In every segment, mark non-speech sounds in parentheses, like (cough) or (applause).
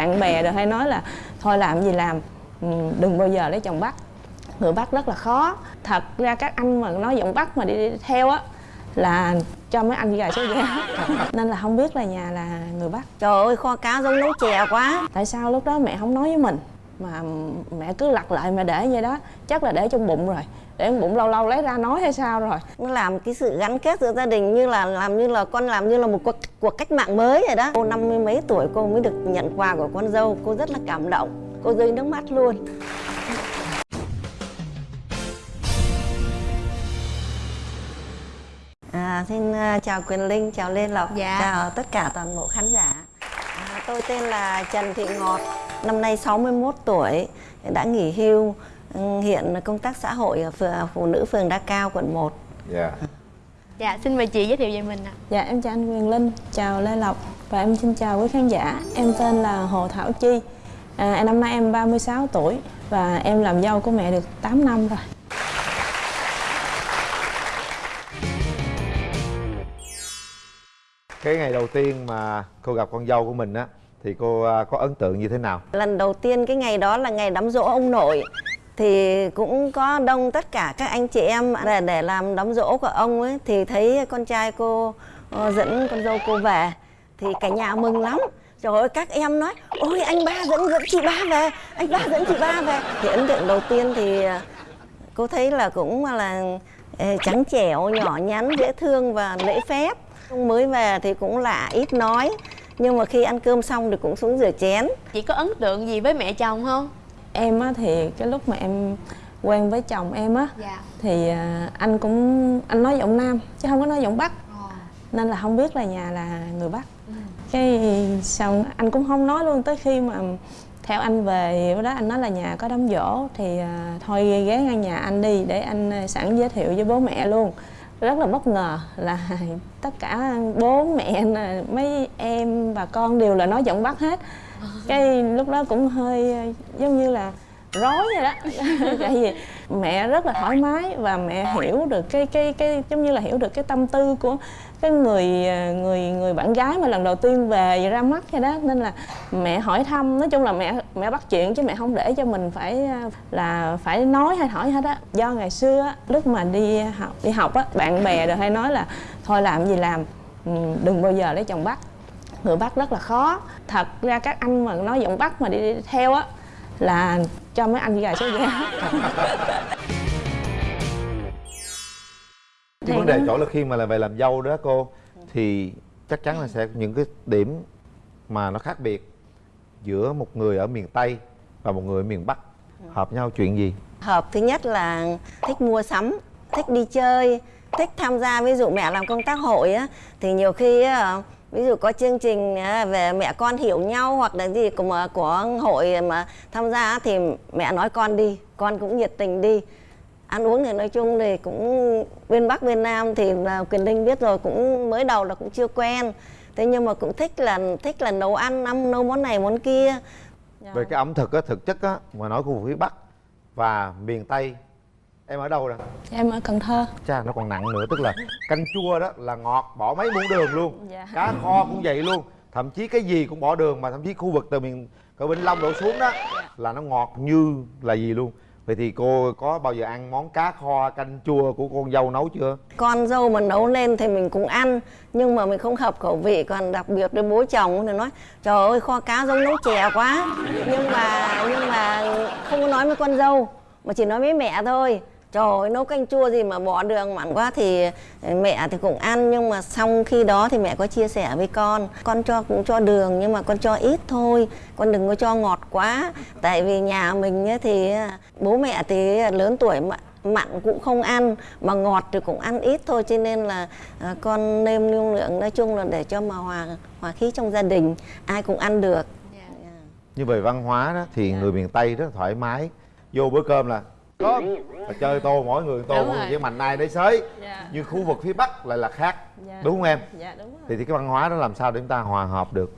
bạn bè rồi hay nói là thôi làm gì làm ừ, đừng bao giờ lấy chồng bắc người bắc rất là khó. Thật ra các anh mà nói giọng bắc mà đi theo á là cho mấy anh gà số giá (laughs) nên là không biết là nhà là người bắc Trời ơi kho cá giống nấu chè quá. Tại sao lúc đó mẹ không nói với mình? Mà mẹ cứ lặt lại mà để vậy đó. Chắc là để trong bụng rồi để bụng lâu lâu lấy ra nói hay sao rồi. Nó làm cái sự gắn kết giữa gia đình như là làm như là con làm như là một cuộc, cuộc cách mạng mới rồi đó. Cô năm mươi mấy tuổi cô mới được nhận quà của con dâu. Cô rất là cảm động. Cô rơi nước mắt luôn. À, xin uh, chào Quyền Linh, chào Lê Lộc, Dạ. chào tất cả toàn bộ khán giả. À, tôi tên là Trần Thị Ngọt, năm nay 61 tuổi, đã nghỉ hưu, hiện công tác xã hội ở phường, phụ nữ phường Đa Cao, quận 1. Dạ Dạ, xin mời chị giới thiệu về mình ạ. dạ em chào anh Quyền Linh chào Lê Lộc và em xin chào quý khán giả em tên là Hồ Thảo Chi à, năm nay em 36 tuổi và em làm dâu của mẹ được 8 năm rồi Cái ngày đầu tiên mà cô gặp con dâu của mình á Thì cô à, có ấn tượng như thế nào? Lần đầu tiên cái ngày đó là ngày đám dỗ ông nội thì cũng có đông tất cả các anh chị em để để làm đám dỗ của ông ấy, thì thấy con trai cô ờ, dẫn con dâu cô về, thì cả nhà mừng lắm. Trời ơi các em nói, ôi, anh ba dẫn dẫn chị ba về, anh ba dẫn chị ba về. Thì ấn tượng đầu tiên thì ờ, cô thấy là cũng là ờ, trắng trẻo, nhỏ nhắn, dễ thương và lễ phép. Mới về thì cũng lạ, ít nói. Nhưng mà khi ăn cơm xong thì cũng xuống rửa chén. Chị có ấn tượng gì với mẹ chồng không? Em á thì cái lúc mà em quen với chồng em á Dạ. thì à, anh cũng anh nói giọng nam chứ không có nói giọng bắc. Nên là không biết là nhà là người bắc. Cái xong anh cũng không nói luôn tới khi mà theo anh về bữa đó anh nói là nhà có đám dỗ thì à, thôi ghé ngang nhà anh đi để anh à, sẵn giới thiệu với bố mẹ luôn. Rất là bất ngờ là (laughs) tất cả bố mẹ mấy em và con đều là nói giọng bắc hết cái lúc đó cũng hơi ờ, giống như là rối vậy đó. (laughs) Tại vì mẹ rất là thoải mái và mẹ hiểu được cái cái cái giống như là hiểu được cái tâm tư của cái người ờ, người người bạn gái mà lần đầu tiên về ra mắt vậy đó. Nên là mẹ hỏi thăm nói chung là mẹ mẹ bắt chuyện chứ mẹ không để cho mình phải ờ, là phải nói hay hỏi hết á. Do ngày xưa á, lúc mà đi học đi học á bạn bè rồi hay nói là thôi làm gì làm ừ, đừng bao giờ lấy chồng bắt người bắc rất là khó. Thật ra các anh mà nói giọng bắc mà đi theo á là cho mấy anh gà số giá Cái vấn đề chỗ là khi mà là về làm dâu đó cô Thì chắc chắn là sẽ những cái điểm mà nó khác biệt Giữa một người ở miền Tây và một người ở miền Bắc. Hợp nhau chuyện gì? hợp thứ nhất là thích mua sắm thích đi chơi thích tham gia ví dụ mẹ làm công tác hội á thì nhiều khi á, ví dụ có chương trình à, về mẹ con hiểu nhau hoặc là gì của mà của hội mà tham gia thì mẹ nói con đi con cũng nhiệt tình đi. Ăn uống thì nói chung thì cũng bên bắc bên nam thì là quyền linh biết rồi cũng mới đầu là cũng chưa quen. Thế nhưng mà cũng thích là thích là nấu ăn ăn nấu món này món kia. Về cái ẩm thực á, thực chất á Mà nói khu vực phía Bắc và miền Tây Em ở đâu nè? em ở cần thơ. Cha nó còn nặng nữa Tức là canh chua đó là ngọt Bỏ mấy muỗng đường luôn. Dạ. Cá kho cũng vậy luôn. Thậm chí cái gì cũng bỏ đường Mà thậm chí khu vực từ miền từ Vĩnh Long đổ xuống đó Là nó ngọt như là gì luôn. Vậy thì cô có bao giờ ăn món cá kho canh chua của con dâu nấu chưa? con dâu mà nấu lên thì mình cũng ăn nhưng mà mình không hợp khẩu vị. Còn đặc biệt với bố chồng thì nói trời ơi kho cá giống nấu chè quá. Nhưng mà nhưng mà không có nói với con dâu mà chỉ nói với mẹ thôi trời ơi nấu canh chua gì mà bỏ đường mặn quá thì mẹ thì cũng ăn. Nhưng mà xong khi đó thì mẹ có chia sẻ với con con cho cũng cho đường nhưng mà con cho ít thôi con đừng có cho ngọt quá. Tại vì nhà mình thì bố mẹ thì lớn tuổi mà mặn cũng không ăn mà ngọt thì cũng ăn ít thôi. Cho nên là à, con nêm lưu lượng nói chung là để cho mà hòa hòa khí trong gia đình ai cũng ăn được. Như về văn hóa đó thì người miền Tây rất thoải mái. Vô bữa cơm là cơm là chơi tô mỗi người tô mỗi người với mạnh ai đấy sới Dạ. Nhưng khu vực phía Bắc lại là khác. Dạ. Đúng không em? dạ đúng rồi. Thì, thì cái văn hóa đó làm sao để chúng ta hòa hợp được?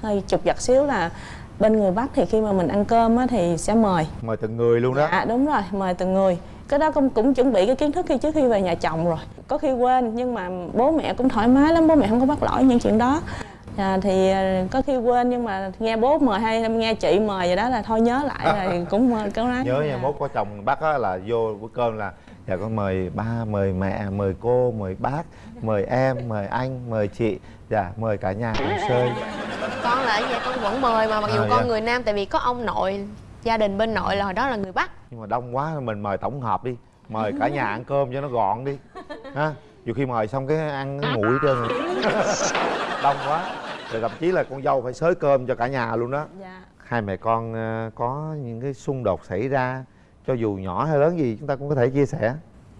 Hơi chụp giật xíu là bên người bắc thì khi mà mình ăn cơm á thì sẽ mời. Mời từng người luôn đó. Dạ đúng rồi mời từng người. Cái đó cũng cũng chuẩn bị cái kiến thức khi trước khi về nhà chồng rồi. Có khi quên nhưng mà bố mẹ cũng thoải mái lắm bố mẹ không có bắt lỗi những chuyện đó dạ thì ờ, có khi quên nhưng mà nghe bố mời hay nghe chị mời vậy đó là thôi nhớ lại rồi (laughs) cũng mời câu nói. Nhớ nha dạ. mốt có chồng bác á là vô bữa cơm là dạ con mời ba mời mẹ mời cô mời bác mời em mời anh mời chị dạ mời cả nhà cùng chơi. Con là vậy con vẫn mời mà mặc dù À, con dạ. người nam tại vì có ông nội gia đình bên nội là hồi đó là người bắc. Nhưng mà đông quá mình mời tổng hợp đi mời cả nhà ăn cơm cho nó gọn đi ha. Nhiều khi mời xong cái ăn nguội hết trơn (laughs) đông quá rồi thậm chí là con dâu phải xới cơm cho cả nhà luôn đó. Dạ. Hai mẹ con ờ, có những cái xung đột xảy ra cho dù nhỏ hay lớn gì chúng ta cũng có thể chia sẻ.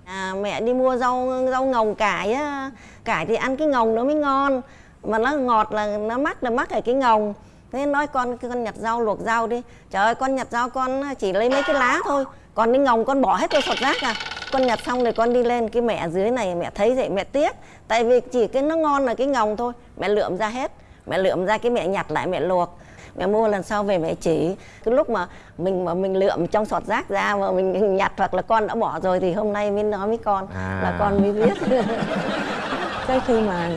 À, mẹ đi mua rau rau ngồng cải á. Cải thì ăn cái ngồng nó mới ngon. Mà nó ngọt là nó mắc là mắc ở cái ngồng. Thế nói con con nhặt rau luộc rau đi. Trời ơi con nhặt rau con chỉ lấy mấy cái lá thôi. Còn cái ngồng con bỏ hết vào sọt rác à. Con nhặt xong rồi con đi lên cái mẹ dưới này mẹ thấy vậy mẹ tiếc. Tại vì chỉ cái nó ngon là cái ngồng thôi mẹ lượm ra hết mẹ lượm ra cái mẹ nhặt lại mẹ luộc. Mẹ mua lần sau về mẹ chỉ. Cái lúc mà mình mà mình lượm trong sọt rác ra mà mình nhặt hoặc là con đã bỏ rồi thì hôm nay mới nói với con À. là con mới biết. (laughs) Cái khi mà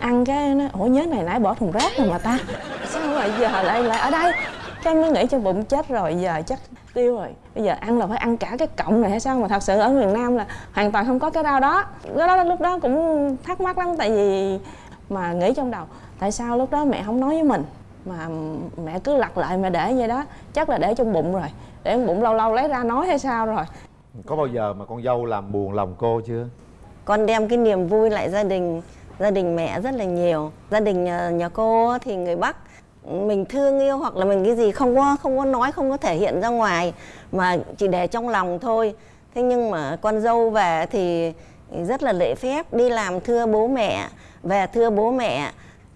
ăn cái nó ủa nhớ này nãy bỏ thùng rác rồi mà ta. Sao mà giờ lại lại ở đây? Cái mới nghĩ trong bụng chết rồi giờ chắc tiêu rồi. Bây giờ ăn là phải ăn cả cái cọng này hay sao mà thật sự ở miền nam là hoàn toàn không có cái rau đó. Cái đó lúc đó cũng thắc mắc lắm tại vì mà nghĩ trong đầu tại sao lúc đó mẹ không nói với mình? Mà mẹ cứ lặt lại mẹ để vậy đó. Chắc là để trong bụng rồi. Để trong bụng lâu lâu lấy ra nói hay sao rồi. Có bao giờ mà con dâu làm buồn lòng cô chưa? Con đem cái niềm vui lại gia đình. Gia đình mẹ rất là nhiều. Gia đình nhà, nhà cô thì người bắc mình thương yêu hoặc là mình cái gì không có không có nói không có thể hiện ra ngoài. Mà chỉ để trong lòng thôi. Thế nhưng mà con dâu về thì rất là lễ phép đi làm thưa bố mẹ. Về thưa bố mẹ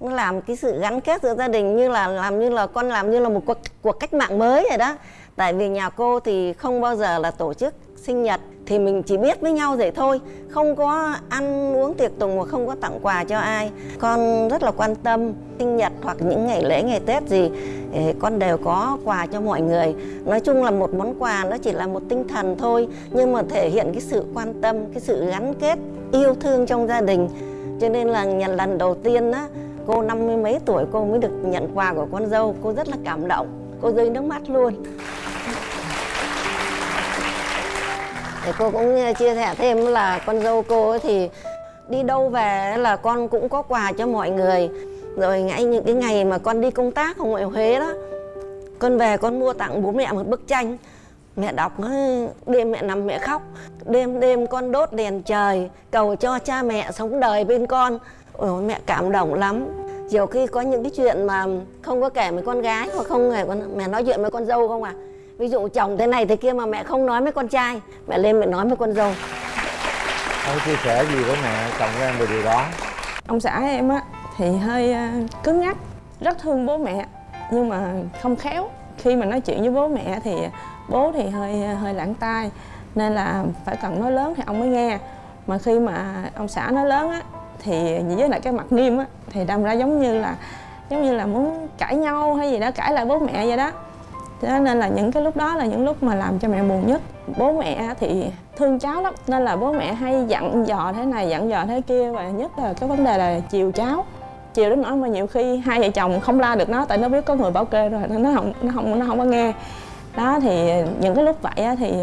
làm cái sự gắn kết giữa gia đình như là làm như là con làm như là một cuộc, cuộc cách mạng mới rồi đó. Tại vì nhà cô thì không bao giờ là tổ chức sinh nhật thì mình chỉ biết với nhau vậy thôi. Không có ăn uống tiệc tùng và không có tặng quà cho ai. Con rất là quan tâm sinh nhật hoặc những ngày lễ ngày tết gì con đều có quà cho mọi người. Nói chung là một món quà nó chỉ là một tinh thần thôi nhưng mà thể hiện cái sự quan tâm cái sự gắn kết yêu thương trong gia đình. Cho nên là nhận lần đầu tiên á cô năm mươi mấy tuổi, cô mới được nhận quà của con dâu. Cô rất là cảm động. Cô rơi nước mắt luôn. Thì cô cũng ờ, chia sẻ thêm là con dâu cô ấy thì đi đâu về là con cũng có quà cho mọi người. Rồi ngay những cái ngày mà con đi công tác ở ngoại Huế đó, con về con mua tặng bố mẹ một bức tranh. Mẹ đọc ờ, đêm mẹ nằm mẹ khóc. Đêm đêm con đốt đèn trời, cầu cho cha mẹ sống đời bên con. Ôi, mẹ cảm động lắm. Nhiều khi có những cái chuyện mà không có kể với con gái hoặc không kể con mẹ nói chuyện với con dâu không à? Ví dụ chồng thế này thế kia mà mẹ không nói với con trai mẹ lên mẹ nói với con dâu. Ông chia sẻ gì với mẹ chồng của em về điều đó. Ông xã em á thì hơi à, cứng nhắc rất thương bố mẹ nhưng mà không khéo. Khi mà nói chuyện với bố mẹ thì bố thì hơi hơi lãng tai nên là phải cần nói lớn thì ông mới nghe. Mà khi mà ông xã nói lớn á thì với lại cái mặt nghiêm á, thì đâm ra giống như là, giống như là muốn cãi nhau hay gì đó, cãi lại bố mẹ vậy đó. Cho nên là những cái lúc đó là những lúc mà làm cho mẹ buồn nhất. Bố mẹ thì thương cháu lắm, Nên là bố mẹ hay dặn dò thế này, dặn dò thế kia, Và nhất là cái vấn đề là chiều cháu. Chiều đến nỗi mà nhiều khi hai vợ chồng không la được nó, Tại nó biết có người bảo kê rồi, nên nó không nó không nó không có nghe. Đó thì những cái lúc vậy thì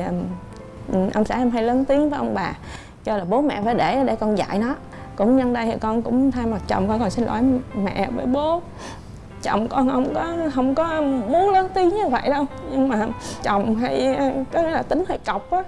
ông xã em hay lớn tiếng với ông bà Cho là bố mẹ phải để để con dạy nó cũng nhân đây thì con cũng thay mặt chồng con còn xin lỗi mẹ với bố. Chồng con không có không có muốn lớn tiếng như vậy đâu. Nhưng mà chồng hay có nghĩa là tính hơi cọc á.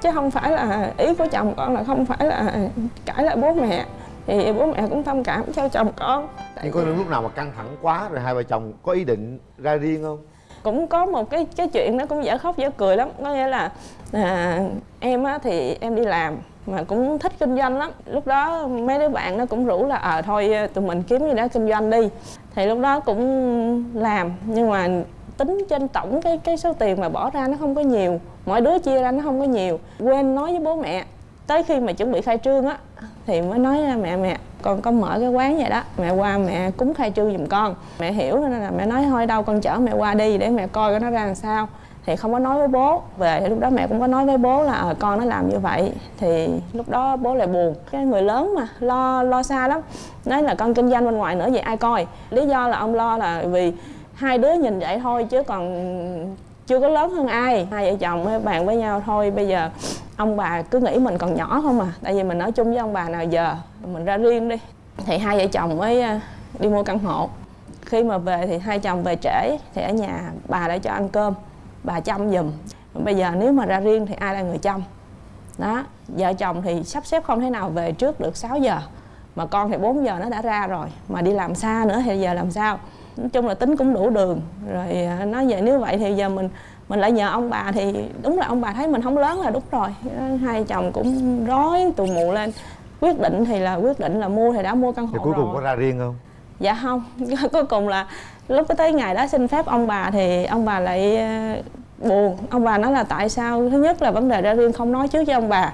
Chứ không phải là ý của chồng con là không phải là cãi lại bố mẹ. Thì bố mẹ cũng thông cảm cho chồng con. Nhưng có những lúc nào mà căng thẳng quá rồi hai vợ chồng có ý định ra riêng không? Cũng có một cái cái chuyện nó cũng dở khóc dở cười lắm. Có nghĩa là à, em á thì em đi làm mà cũng thích kinh doanh lắm. Lúc đó mấy đứa bạn nó cũng rủ là ờ thôi ờ, tụi mình kiếm gì đó kinh doanh đi. Thì lúc đó cũng làm, nhưng mà tính trên tổng cái cái số tiền mà bỏ ra nó không có nhiều. Mỗi đứa chia ra nó không có nhiều. Quên nói với bố mẹ. Tới khi mà chuẩn bị khai trương á, thì mới nói ra mẹ mẹ, con có mở cái quán vậy đó. Mẹ qua mẹ cúng khai trương giùm con. Mẹ hiểu, nên là mẹ nói, thôi, đâu con chở mẹ qua đi để mẹ coi cái nó ra làm sao thì không có nói với bố. Về thì lúc đó mẹ cũng có nói với bố là à, con nó làm như vậy. Thì lúc đó bố lại buồn. Cái người lớn mà lo lo xa lắm. Nói là con kinh doanh bên ngoài nữa vậy ai coi? Lý do là ông lo là vì hai đứa nhìn vậy thôi chứ còn chưa có lớn hơn ai. Hai vợ chồng mới bàn với nhau thôi. Bây giờ ông bà cứ nghĩ mình còn nhỏ không à. Tại vì mình ở chung với ông bà nào giờ mình ra riêng đi. Thì hai vợ chồng mới ờ, đi mua căn hộ. Khi mà về thì hai chồng về trễ thì ở nhà bà đã cho ăn cơm bà chăm giùm. Bây giờ nếu mà ra riêng thì ai là người chăm? Đó vợ chồng thì sắp xếp không thể nào về trước được 6 giờ. Mà con thì 4 giờ nó đã ra rồi. Mà đi làm xa nữa thì giờ làm sao? Nói chung là tính cũng đủ đường. Rồi à, nói vậy nếu vậy thì giờ mình mình lại nhờ ông bà thì đúng là ông bà thấy mình không lớn là đúng rồi. Hai chồng cũng rối tù mù lên. Quyết định thì là quyết định là mua thì đã mua căn hộ thì cuối cùng rồi. có ra riêng không dạ không, (laughs) cuối cùng là lúc tới ngày đó xin phép ông bà thì ông bà lại ờ, buồn. Ông bà nói là tại sao? Thứ nhất là vấn đề ra riêng không nói trước với ông bà.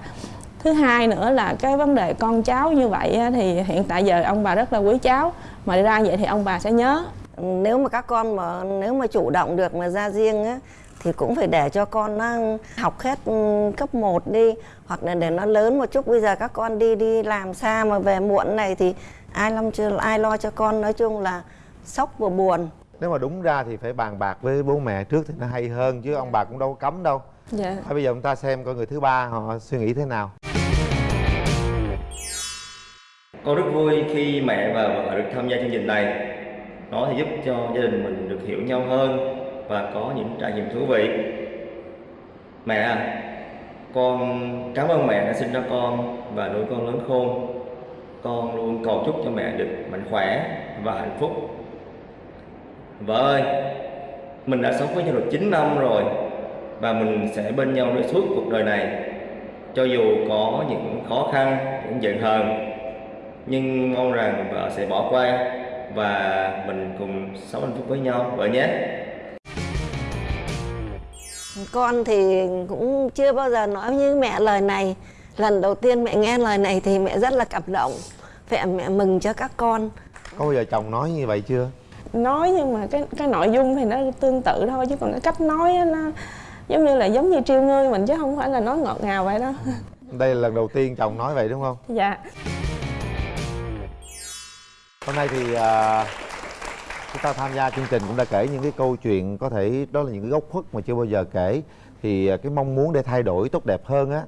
Thứ hai nữa là cái vấn đề con cháu như vậy thì hiện tại giờ ông bà rất là quý cháu. Mà đi ra vậy thì ông bà sẽ nhớ. Nếu mà các con mà, nếu mà chủ động được mà ra riêng á, thì cũng phải để cho con nó học hết ừ, cấp 1 đi. Hoặc là để nó lớn một chút, bây giờ các con đi đi làm xa mà về muộn này thì ai lo chưa ai lo cho con nói chung là sốc và buồn nếu mà đúng ra thì phải bàn bạc với bố mẹ trước thì nó hay hơn chứ ông bà cũng đâu có cấm đâu dạ Thôi bây giờ chúng ta xem coi người thứ ba họ suy nghĩ thế nào Con rất vui khi mẹ và vợ được tham gia chương trình này. Nó thì giúp cho gia đình mình được hiểu nhau hơn và có những trải nghiệm thú vị. Mẹ à, con cảm ơn mẹ đã sinh ra con và nuôi con lớn khôn. Con luôn cầu chúc cho mẹ được mạnh khỏe và hạnh phúc. Vợ ơi, mình đã sống với nhau được 9 năm rồi và mình sẽ bên nhau đi suốt cuộc đời này. Cho dù có những khó khăn, những giận hờn nhưng mong rằng vợ sẽ bỏ qua và mình cùng sống hạnh phúc với nhau vợ nhé con thì cũng chưa bao giờ nói với mẹ lời này lần đầu tiên mẹ nghe lời này thì mẹ rất là cảm động. Mẹ mẹ mừng cho các con. Có bao giờ chồng nói như vậy chưa? Nói nhưng mà cái cái nội dung thì nó tương tự thôi chứ còn cái cách nói á, nó giống như là giống như trêu ngươi mình chứ không phải là nói ngọt ngào vậy đó (laughs) đây là lần đầu tiên chồng nói vậy đúng không? Dạ. Hôm nay thì à, chúng ta tham gia chương trình cũng đã kể những cái câu chuyện có thể đó là những cái góc khuất mà chưa bao giờ kể. Thì à, cái mong muốn để thay đổi tốt đẹp hơn á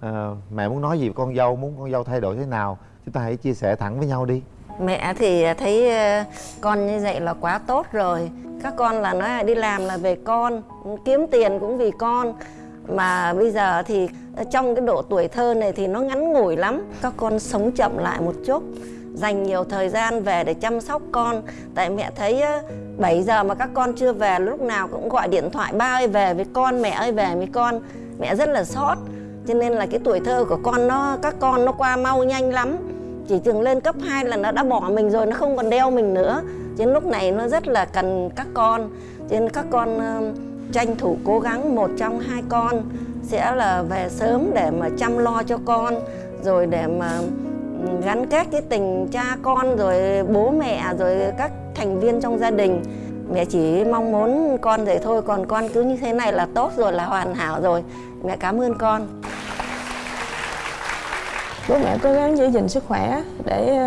à, mẹ muốn nói gì với con dâu muốn con dâu thay đổi thế nào? Chúng ta hãy chia sẻ thẳng với nhau đi. Mẹ thì thấy ờ, con như vậy là quá tốt rồi. Các con là nói là đi làm là về con kiếm tiền cũng vì con. Mà bây giờ thì ờ, trong cái độ tuổi thơ này thì nó ngắn ngủi lắm. Các con sống chậm lại một chút dành nhiều thời gian về để chăm sóc con. Tại mẹ thấy 7 giờ mà các con chưa về lúc nào cũng gọi điện thoại ba ơi về với con mẹ ơi về với con. Mẹ rất là sót cho nên là cái tuổi thơ của con nó các con nó qua mau nhanh lắm. Chỉ chừng lên cấp 2 là nó đã bỏ mình rồi nó không còn đeo mình nữa. Cho nên lúc này nó rất là cần các con. Cho nên các con uh, tranh thủ cố gắng một trong hai con sẽ là về sớm để mà chăm lo cho con rồi để mà ừ, gắn kết cái tình cha con rồi bố mẹ rồi các thành viên trong gia đình. Mẹ chỉ mong muốn con vậy thôi còn con cứ như thế này là tốt rồi là hoàn hảo rồi. Mẹ cảm ơn con bố mẹ cố gắng giữ gìn sức khỏe để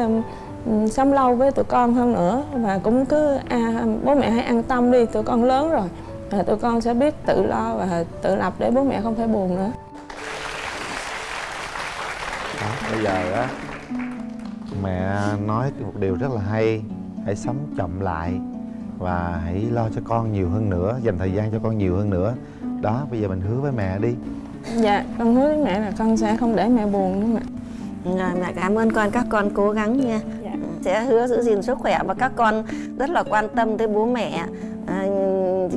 sống lâu với tụi con hơn nữa. Và cũng cứ à, bố mẹ hãy an tâm đi tụi con lớn rồi. Và tụi con sẽ biết tự lo và tự lập để bố mẹ không phải buồn nữa. Đó, bây giờ á mẹ nói một điều rất là hay. Hãy sống chậm lại và hãy lo cho con nhiều hơn nữa dành thời gian cho con nhiều hơn nữa. Đó bây giờ mình hứa với mẹ đi. Dạ con hứa với mẹ là con sẽ không để mẹ buồn nữa mẹ Rồi mẹ cảm ơn con các con cố gắng nha. Dạ. sẽ hứa giữ gìn sức khỏe và các con rất là quan tâm tới bố mẹ. À,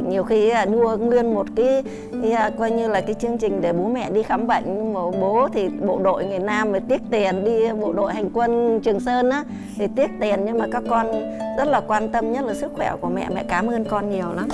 nhiều khi mua nguyên một cái, cái à, coi như là cái chương trình để bố mẹ đi khám bệnh nhưng mà bố thì bộ đội người Nam phải tiếc tiền đi bộ đội hành quân Trường Sơn á thì tiếc tiền nhưng mà các con rất là quan tâm nhất là sức khỏe của mẹ. Mẹ cảm ơn con nhiều lắm